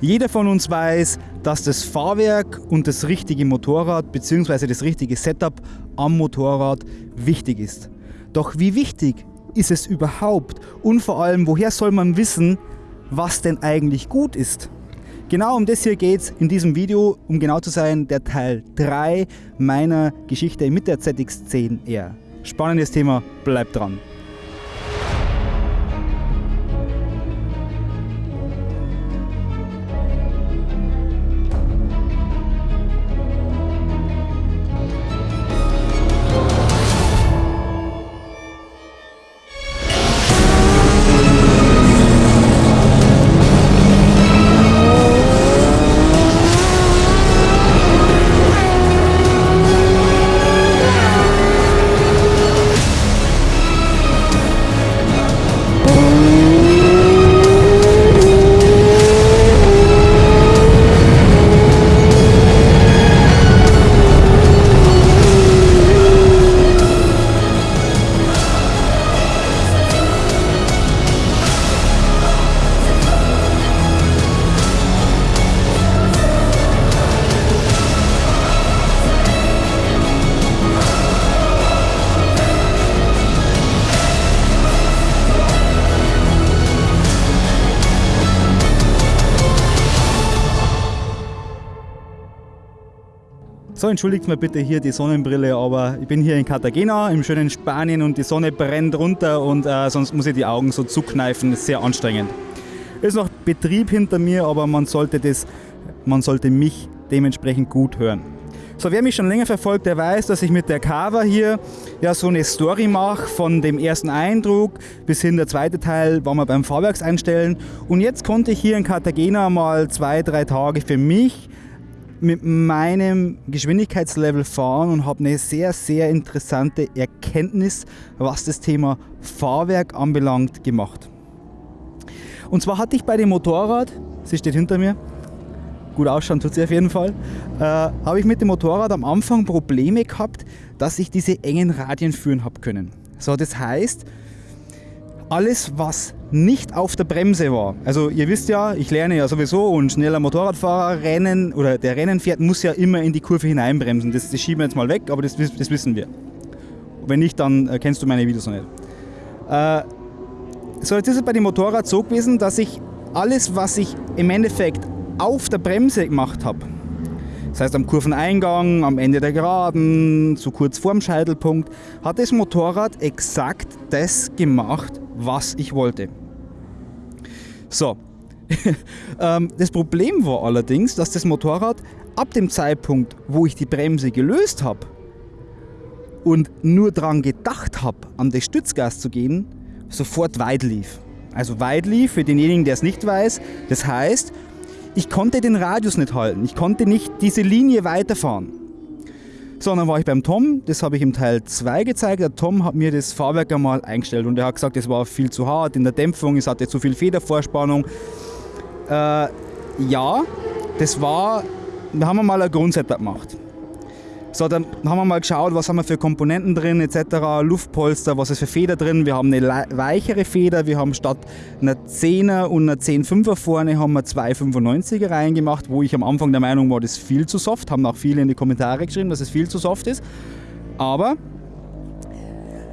Jeder von uns weiß, dass das Fahrwerk und das richtige Motorrad bzw. das richtige Setup am Motorrad wichtig ist. Doch wie wichtig ist es überhaupt und vor allem, woher soll man wissen, was denn eigentlich gut ist? Genau um das hier geht es in diesem Video, um genau zu sein, der Teil 3 meiner Geschichte mit der ZX10R. Spannendes Thema, bleibt dran. So, entschuldigt mir bitte hier die Sonnenbrille, aber ich bin hier in Cartagena im schönen Spanien und die Sonne brennt runter und äh, sonst muss ich die Augen so zukneifen, ist sehr anstrengend. Ist noch Betrieb hinter mir, aber man sollte, das, man sollte mich dementsprechend gut hören. So, wer mich schon länger verfolgt, der weiß, dass ich mit der Cover hier ja so eine Story mache von dem ersten Eindruck bis hin der zweite Teil war wir beim Fahrwerkseinstellen und jetzt konnte ich hier in Cartagena mal zwei, drei Tage für mich mit meinem Geschwindigkeitslevel fahren und habe eine sehr, sehr interessante Erkenntnis, was das Thema Fahrwerk anbelangt, gemacht. Und zwar hatte ich bei dem Motorrad, sie steht hinter mir, gut ausschauen tut sie auf jeden Fall, äh, habe ich mit dem Motorrad am Anfang Probleme gehabt, dass ich diese engen Radien führen habe können. So, das heißt, alles, was nicht auf der Bremse war. Also ihr wisst ja, ich lerne ja sowieso und schneller Motorradfahrer rennen oder der Rennen fährt, muss ja immer in die Kurve hineinbremsen. Das, das schieben wir jetzt mal weg, aber das, das wissen wir. Wenn nicht, dann äh, kennst du meine Videos noch nicht. Äh, so, jetzt ist es bei dem Motorrad so gewesen, dass ich alles, was ich im Endeffekt auf der Bremse gemacht habe, das heißt am Kurveneingang, am Ende der Geraden, zu kurz vorm Scheitelpunkt, hat das Motorrad exakt das gemacht, was ich wollte. So, ähm, das Problem war allerdings, dass das Motorrad ab dem Zeitpunkt, wo ich die Bremse gelöst habe und nur daran gedacht habe, an das Stützgas zu gehen, sofort weit lief. Also weit lief, für denjenigen, der es nicht weiß, das heißt, ich konnte den Radius nicht halten. Ich konnte nicht diese Linie weiterfahren. So, dann war ich beim Tom, das habe ich im Teil 2 gezeigt. Der Tom hat mir das Fahrwerk einmal eingestellt und er hat gesagt, es war viel zu hart in der Dämpfung, es hatte zu viel Federvorspannung. Äh, ja, das war, da haben wir mal ein Grundsetup gemacht. So, dann haben wir mal geschaut, was haben wir für Komponenten drin etc. Luftpolster, was ist für Feder drin. Wir haben eine weichere Feder, wir haben statt einer 10er und einer 10,5er vorne haben wir zwei 95er reingemacht, wo ich am Anfang der Meinung war, das ist viel zu soft. Haben auch viele in die Kommentare geschrieben, dass es viel zu soft ist. Aber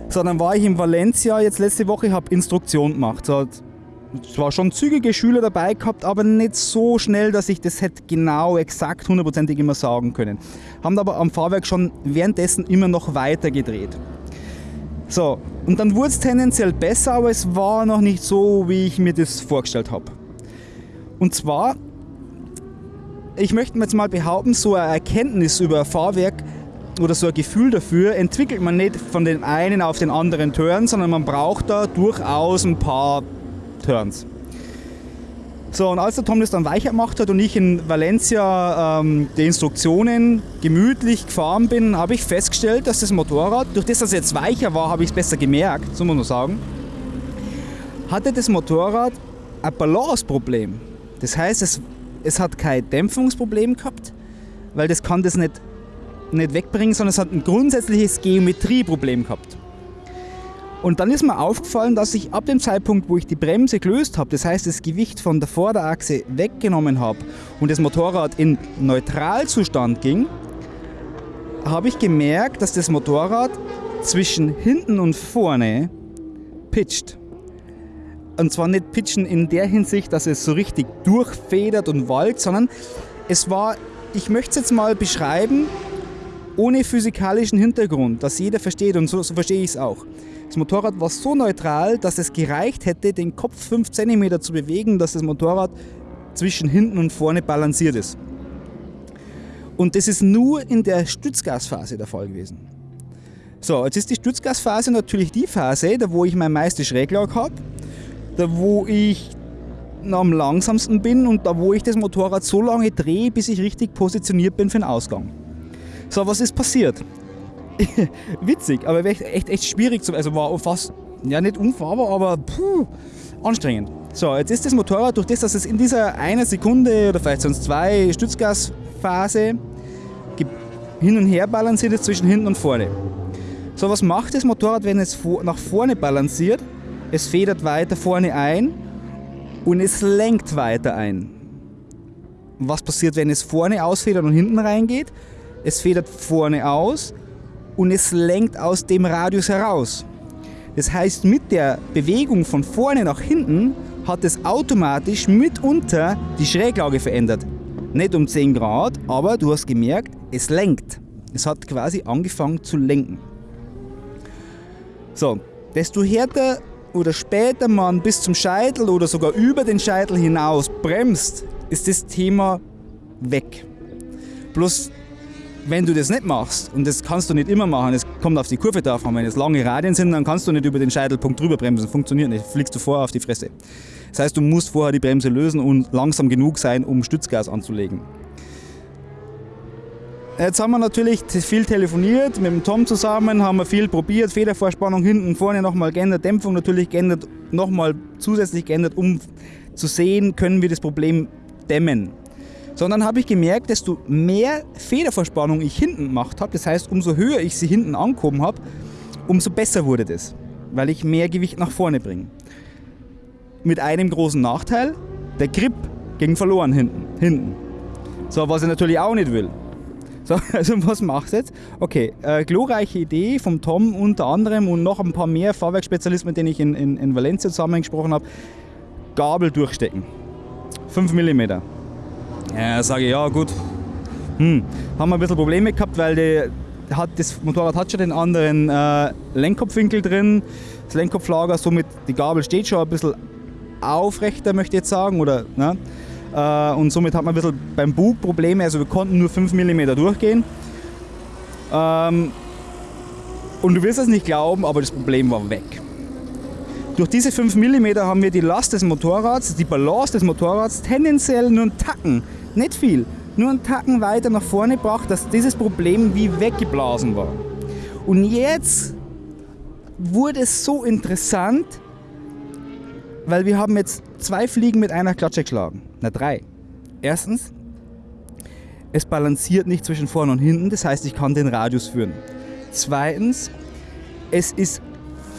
so, dann war ich in Valencia jetzt letzte Woche, habe Instruktion gemacht. So, zwar schon zügige Schüler dabei gehabt, aber nicht so schnell, dass ich das hätte genau, exakt, hundertprozentig immer sagen können. Haben aber am Fahrwerk schon währenddessen immer noch weiter gedreht. So, und dann wurde es tendenziell besser, aber es war noch nicht so, wie ich mir das vorgestellt habe. Und zwar, ich möchte jetzt mal behaupten, so eine Erkenntnis über Fahrwerk oder so ein Gefühl dafür entwickelt man nicht von dem einen auf den anderen Turn, sondern man braucht da durchaus ein paar Turns. So, und als der Tom das dann weicher gemacht hat und ich in Valencia ähm, die Instruktionen gemütlich gefahren bin, habe ich festgestellt, dass das Motorrad, durch das das jetzt weicher war, habe ich es besser gemerkt, so muss man sagen, hatte das Motorrad ein Balanceproblem. Das heißt, es, es hat kein Dämpfungsproblem gehabt, weil das kann das nicht, nicht wegbringen, sondern es hat ein grundsätzliches Geometrieproblem gehabt. Und dann ist mir aufgefallen, dass ich ab dem Zeitpunkt, wo ich die Bremse gelöst habe, das heißt das Gewicht von der Vorderachse weggenommen habe und das Motorrad in Neutralzustand ging, habe ich gemerkt, dass das Motorrad zwischen hinten und vorne pitcht. Und zwar nicht pitchen in der Hinsicht, dass es so richtig durchfedert und walkt, sondern es war, ich möchte es jetzt mal beschreiben, ohne physikalischen Hintergrund, dass jeder versteht und so, so verstehe ich es auch. Das Motorrad war so neutral, dass es gereicht hätte, den Kopf 5 cm zu bewegen, dass das Motorrad zwischen hinten und vorne balanciert ist. Und das ist nur in der Stützgasphase der Fall gewesen. So, jetzt ist die Stützgasphase natürlich die Phase, da wo ich meine meiste Schräglage habe, da wo ich am langsamsten bin und da wo ich das Motorrad so lange drehe, bis ich richtig positioniert bin für den Ausgang. So, was ist passiert? Witzig, aber echt, echt, echt schwierig zu, also war fast, ja nicht unfahrbar, aber puh, anstrengend. So, jetzt ist das Motorrad durch das, dass es in dieser einer Sekunde oder vielleicht sonst zwei Stützgasphase hin und her balanciert ist zwischen hinten und vorne. So, was macht das Motorrad, wenn es nach vorne balanciert? Es federt weiter vorne ein und es lenkt weiter ein. Was passiert, wenn es vorne ausfedert und hinten reingeht? Es federt vorne aus und es lenkt aus dem Radius heraus. Das heißt, mit der Bewegung von vorne nach hinten hat es automatisch mitunter die Schräglage verändert. Nicht um 10 Grad, aber du hast gemerkt, es lenkt. Es hat quasi angefangen zu lenken. So, desto härter oder später man bis zum Scheitel oder sogar über den Scheitel hinaus bremst, ist das Thema weg. Bloß wenn du das nicht machst, und das kannst du nicht immer machen, es kommt auf die Kurve drauf an, wenn es lange Radien sind, dann kannst du nicht über den Scheitelpunkt drüber bremsen, funktioniert nicht, fliegst du vorher auf die Fresse. Das heißt, du musst vorher die Bremse lösen und langsam genug sein, um Stützgas anzulegen. Jetzt haben wir natürlich viel telefoniert, mit dem Tom zusammen, haben wir viel probiert, Federvorspannung hinten, vorne nochmal geändert, Dämpfung natürlich geändert, nochmal zusätzlich geändert, um zu sehen, können wir das Problem dämmen. Sondern habe ich gemerkt, desto mehr Federverspannung ich hinten gemacht habe, das heißt, umso höher ich sie hinten angehoben habe, umso besser wurde das, weil ich mehr Gewicht nach vorne bringe. Mit einem großen Nachteil, der Grip ging verloren hinten. hinten. So, was ich natürlich auch nicht will. So, also was machst du jetzt? Okay, äh, glorreiche Idee vom Tom unter anderem und noch ein paar mehr Fahrwerksspezialisten, mit denen ich in, in, in Valencia zusammengesprochen habe. Gabel durchstecken. 5 mm. Ja, sage ich, ja gut. Hm. Haben wir ein bisschen Probleme gehabt, weil die, hat, das Motorrad hat schon den anderen äh, Lenkkopfwinkel drin, das Lenkkopflager, somit die Gabel steht schon ein bisschen aufrechter, möchte ich jetzt sagen. Oder, ne? äh, und somit hat man ein bisschen beim Bug Probleme, also wir konnten nur 5 mm durchgehen. Ähm, und du wirst es nicht glauben, aber das Problem war weg. Durch diese 5 mm haben wir die Last des Motorrads, die Balance des Motorrads tendenziell nur einen Tacken nicht viel, nur einen Tacken weiter nach vorne gebracht, dass dieses Problem wie weggeblasen war. Und jetzt wurde es so interessant, weil wir haben jetzt zwei Fliegen mit einer Klatsche geschlagen. Na drei. Erstens, es balanciert nicht zwischen vorne und hinten, das heißt, ich kann den Radius führen. Zweitens, es ist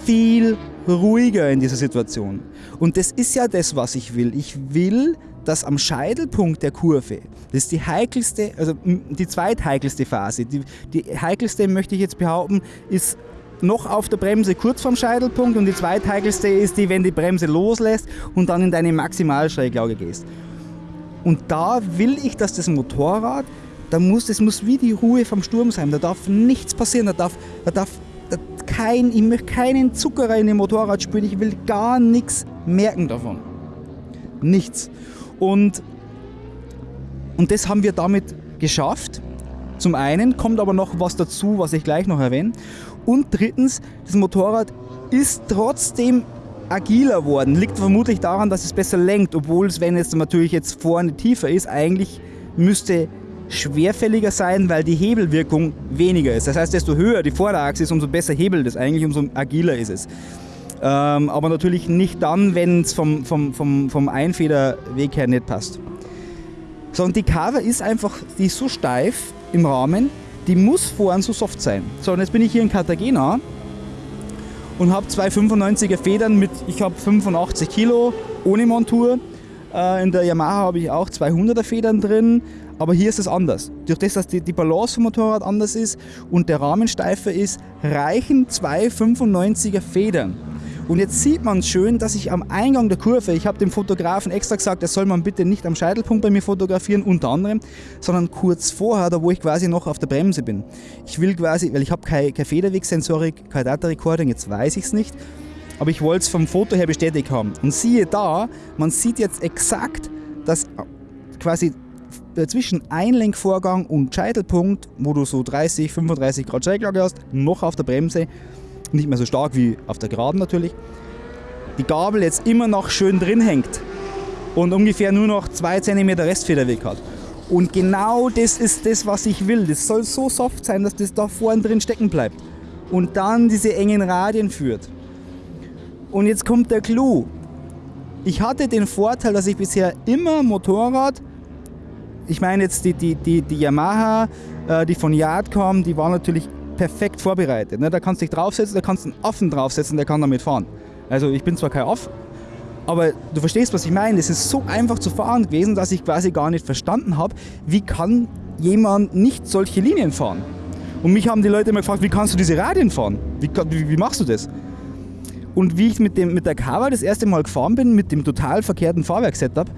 viel ruhiger in dieser Situation. Und das ist ja das, was ich will. Ich will dass am Scheitelpunkt der Kurve, das ist die heikelste, also die zweitheikelste Phase, die, die heikelste möchte ich jetzt behaupten, ist noch auf der Bremse kurz vorm Scheitelpunkt und die zweitheikelste ist die, wenn die Bremse loslässt und dann in deine Maximalschräglage gehst. Und da will ich, dass das Motorrad, da muss, das muss wie die Ruhe vom Sturm sein, da darf nichts passieren, da darf, da darf da kein, ich möchte keinen Zuckerer in dem Motorrad spüren, ich will gar nichts merken davon. Nichts. Und, und das haben wir damit geschafft. Zum einen kommt aber noch was dazu, was ich gleich noch erwähne. Und drittens, das Motorrad ist trotzdem agiler worden. Liegt vermutlich daran, dass es besser lenkt, obwohl es, wenn es natürlich jetzt vorne tiefer ist, eigentlich müsste schwerfälliger sein, weil die Hebelwirkung weniger ist. Das heißt, desto höher die Vorderachse ist, umso besser hebelt es eigentlich, umso agiler ist es. Ähm, aber natürlich nicht dann, wenn es vom, vom, vom, vom Einfederweg her nicht passt. So, und die Cover ist einfach, die ist so steif im Rahmen, die muss vorn so soft sein. So, und jetzt bin ich hier in Cartagena und habe zwei 95er Federn mit, ich habe 85 Kilo ohne Montur. Äh, in der Yamaha habe ich auch 200er Federn drin, aber hier ist es anders. Durch das, dass die, die Balance vom Motorrad anders ist und der Rahmen steifer ist, reichen zwei 95er Federn. Und jetzt sieht man schön, dass ich am Eingang der Kurve, ich habe dem Fotografen extra gesagt, er soll man bitte nicht am Scheitelpunkt bei mir fotografieren, unter anderem, sondern kurz vorher, da wo ich quasi noch auf der Bremse bin. Ich will quasi, weil ich habe keine, keine Federwegsensorik, kein Data Recording, jetzt weiß ich es nicht, aber ich wollte es vom Foto her bestätigt haben. Und siehe da, man sieht jetzt exakt, dass quasi zwischen Einlenkvorgang und Scheitelpunkt, wo du so 30, 35 Grad Schräglage hast, noch auf der Bremse, nicht mehr so stark wie auf der Geraden natürlich, die Gabel jetzt immer noch schön drin hängt und ungefähr nur noch 2 cm Restfederweg hat. Und genau das ist das, was ich will. Das soll so soft sein, dass das da vorne drin stecken bleibt. Und dann diese engen Radien führt. Und jetzt kommt der Clou. Ich hatte den Vorteil, dass ich bisher immer Motorrad, ich meine jetzt die, die, die, die Yamaha, äh, die von Yard kommen, die war natürlich perfekt vorbereitet. Ne? Da kannst du dich draufsetzen, da kannst du einen Affen draufsetzen, der kann damit fahren. Also ich bin zwar kein Aff, aber du verstehst, was ich meine. Es ist so einfach zu fahren gewesen, dass ich quasi gar nicht verstanden habe, wie kann jemand nicht solche Linien fahren. Und mich haben die Leute immer gefragt, wie kannst du diese Radien fahren? Wie, wie, wie machst du das? Und wie ich mit, dem, mit der Kawa das erste Mal gefahren bin, mit dem total verkehrten Fahrwerksetup,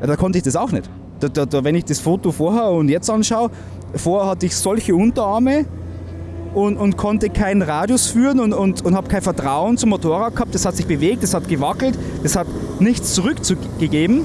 da konnte ich das auch nicht. Da, da, da, wenn ich das Foto vorher und jetzt anschaue, vorher hatte ich solche Unterarme, und, und konnte keinen Radius führen und, und, und habe kein Vertrauen zum Motorrad gehabt. Das hat sich bewegt, das hat gewackelt, das hat nichts zurückgegeben.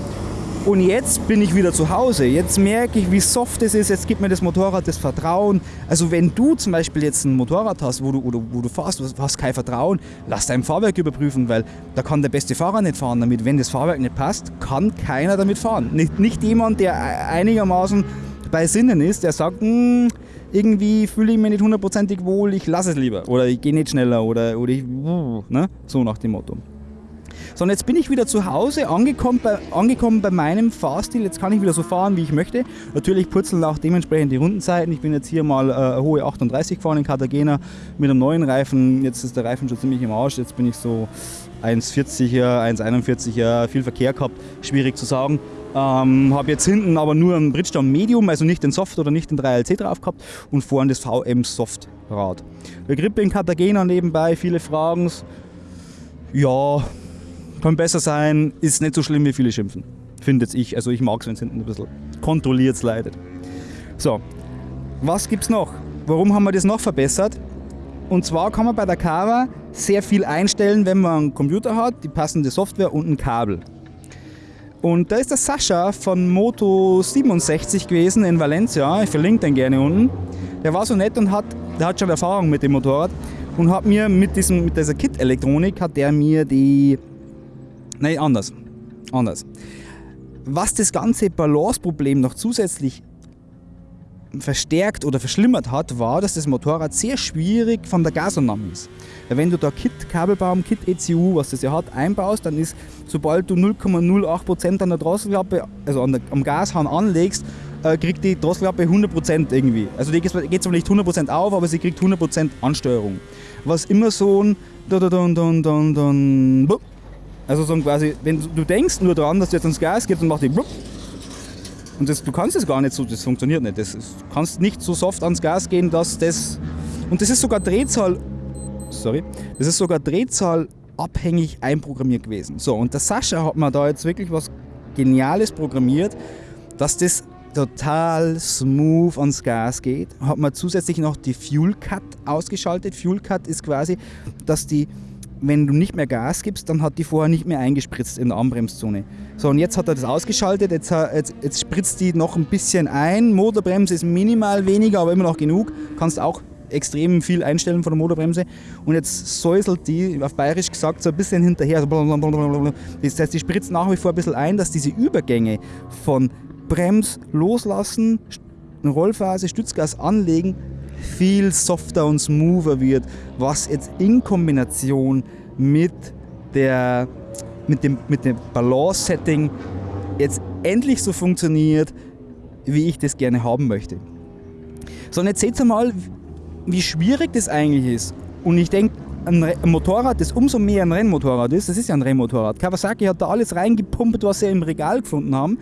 Und jetzt bin ich wieder zu Hause. Jetzt merke ich, wie soft es ist. Jetzt gibt mir das Motorrad das Vertrauen. Also wenn du zum Beispiel jetzt ein Motorrad hast, wo du, du, wo du fährst, du hast kein Vertrauen, lass dein Fahrwerk überprüfen, weil da kann der beste Fahrer nicht fahren damit. Wenn das Fahrwerk nicht passt, kann keiner damit fahren. Nicht, nicht jemand, der einigermaßen bei Sinnen ist, der sagt, hm, irgendwie fühle ich mich nicht hundertprozentig wohl, ich lasse es lieber oder ich gehe nicht schneller oder, oder ich, ne? so nach dem Motto. So, und jetzt bin ich wieder zu Hause, angekommen bei, angekommen bei meinem Fahrstil. Jetzt kann ich wieder so fahren, wie ich möchte. Natürlich purzeln auch dementsprechend die Rundenzeiten. Ich bin jetzt hier mal äh, hohe 38 gefahren in Cartagena mit einem neuen Reifen. Jetzt ist der Reifen schon ziemlich im Arsch. Jetzt bin ich so 1,40er, 1,41er, viel Verkehr gehabt. Schwierig zu sagen. Ähm, habe jetzt hinten aber nur ein Bridgestone Medium, also nicht den Soft oder nicht den 3LC drauf gehabt und vorne das VM Soft Rad. Der Grippe in Cartagena nebenbei, viele Fragen. Ja, kann besser sein, ist nicht so schlimm, wie viele schimpfen. Findet ich. Also ich mag es, wenn es hinten ein bisschen kontrolliert leidet. So, was gibt es noch? Warum haben wir das noch verbessert? Und zwar kann man bei der Kava sehr viel einstellen, wenn man einen Computer hat, die passende Software und ein Kabel. Und da ist der Sascha von Moto 67 gewesen in Valencia. Ich verlinke den gerne unten. Der war so nett und hat, der hat schon Erfahrung mit dem Motorrad und hat mir mit, diesem, mit dieser Kit-Elektronik hat der mir die. Nein, anders. Anders. Was das ganze Balanceproblem noch zusätzlich verstärkt oder verschlimmert hat, war, dass das Motorrad sehr schwierig von der Gasannahme ist. Wenn du da Kit Kabelbaum, Kit ECU, was das ja hat, einbaust, dann ist, sobald du 0,08% an der Drosselklappe, also der, am Gashahn anlegst, äh, kriegt die Drosselklappe 100% irgendwie. Also die geht zwar nicht 100% auf, aber sie kriegt 100% Ansteuerung. Was immer so ein also so quasi, wenn du denkst nur daran, dass du jetzt ans Gas gehst und machst die und das, du kannst es gar nicht so, das funktioniert nicht. Das, du kannst nicht so soft ans Gas gehen, dass das. Und das ist sogar Drehzahl sorry, das ist sogar Drehzahl abhängig einprogrammiert gewesen. So, und der Sascha hat mir da jetzt wirklich was Geniales programmiert, dass das total smooth ans Gas geht. Hat man zusätzlich noch die Fuel Cut ausgeschaltet. Fuel Cut ist quasi, dass die, wenn du nicht mehr Gas gibst, dann hat die vorher nicht mehr eingespritzt in der Anbremszone. So, und jetzt hat er das ausgeschaltet, jetzt, jetzt, jetzt spritzt die noch ein bisschen ein. Motorbremse ist minimal weniger, aber immer noch genug. Kannst auch extrem viel einstellen von der Motorbremse und jetzt säuselt die, auf bayerisch gesagt, so ein bisschen hinterher. Das heißt, die spritzt nach wie vor ein bisschen ein, dass diese Übergänge von Brems loslassen, Rollphase, Stützgas anlegen, viel softer und smoother wird, was jetzt in Kombination mit, der, mit dem, mit dem Balance-Setting jetzt endlich so funktioniert, wie ich das gerne haben möchte. So, und jetzt seht ihr mal, wie schwierig das eigentlich ist. Und ich denke, ein, Motorrad, das umso mehr ein Rennmotorrad ist, das ist ja ein Rennmotorrad. Kawasaki hat da alles reingepumpt, was sie im Regal gefunden haben.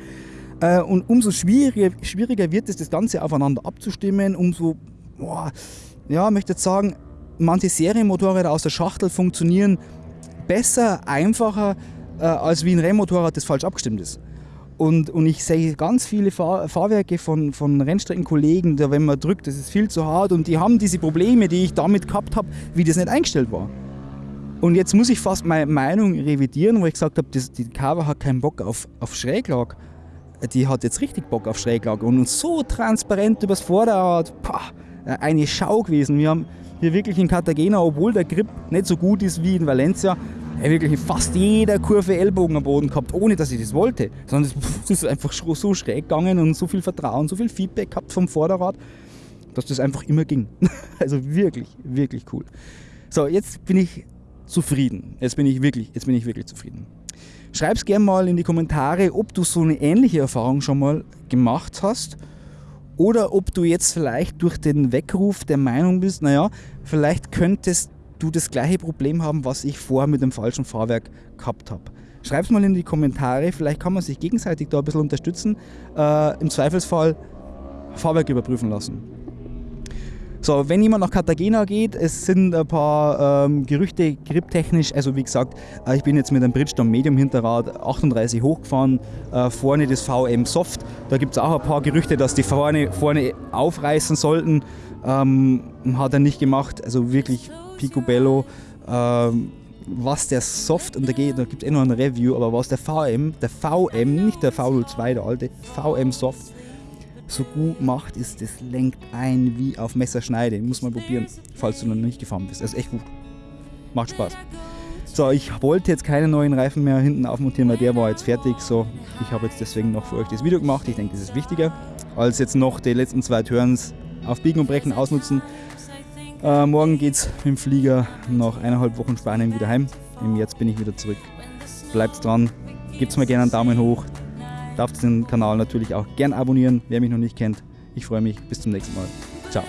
Äh, und umso schwieriger, schwieriger wird es, das Ganze aufeinander abzustimmen, umso, boah, ja, möchte jetzt sagen, manche Serienmotorräder aus der Schachtel funktionieren besser, einfacher, äh, als wie ein Rennmotorrad, das falsch abgestimmt ist. Und, und ich sehe ganz viele Fahr Fahrwerke von, von Rennstreckenkollegen, da wenn man drückt, das ist viel zu hart und die haben diese Probleme, die ich damit gehabt habe, wie das nicht eingestellt war. Und jetzt muss ich fast meine Meinung revidieren, wo ich gesagt habe, das, die Cover hat keinen Bock auf, auf Schräglag. Die hat jetzt richtig Bock auf Schräglag und so transparent übers Vorderrad, pah, eine Schau gewesen. Wir haben hier wirklich in Cartagena, obwohl der Grip nicht so gut ist wie in Valencia, wirklich in fast jeder Kurve Ellbogen am Boden gehabt, ohne dass ich das wollte. Sondern es ist einfach so schräg gegangen und so viel Vertrauen, so viel Feedback gehabt vom Vorderrad, dass das einfach immer ging. Also wirklich, wirklich cool. So, jetzt bin ich zufrieden. Jetzt bin ich wirklich, jetzt bin ich wirklich zufrieden. Schreib es gerne mal in die Kommentare, ob du so eine ähnliche Erfahrung schon mal gemacht hast oder ob du jetzt vielleicht durch den Weckruf der Meinung bist, naja, vielleicht könntest du das gleiche Problem haben, was ich vorher mit dem falschen Fahrwerk gehabt habe. Schreib es mal in die Kommentare, vielleicht kann man sich gegenseitig da ein bisschen unterstützen. Äh, Im Zweifelsfall Fahrwerk überprüfen lassen. So, wenn jemand nach Cartagena geht, es sind ein paar ähm, Gerüchte griptechnisch, also wie gesagt, äh, ich bin jetzt mit einem Bridgestone Medium Hinterrad 38 hochgefahren, äh, vorne das VM Soft, da gibt es auch ein paar Gerüchte, dass die vorne, vorne aufreißen sollten, ähm, hat er nicht gemacht, also wirklich picobello. Ähm, was der Soft, und da, da gibt es eh noch ein Review, aber was der VM, der VM, nicht der V02, der alte, VM Soft, so gut macht, ist, das lenkt ein wie auf Messerschneide. Muss mal probieren, falls du noch nicht gefahren bist. Das ist echt gut. Macht Spaß. So, ich wollte jetzt keine neuen Reifen mehr hinten aufmontieren, weil der war jetzt fertig. So, ich habe jetzt deswegen noch für euch das Video gemacht. Ich denke, das ist wichtiger, als jetzt noch die letzten zwei Turns auf Biegen und Brechen ausnutzen. Äh, morgen es mit dem Flieger nach eineinhalb Wochen Spanien wieder heim. Im März bin ich wieder zurück. Bleibt dran, gebt mir gerne einen Daumen hoch, Darf den Kanal natürlich auch gern abonnieren, wer mich noch nicht kennt. Ich freue mich. Bis zum nächsten Mal. Ciao.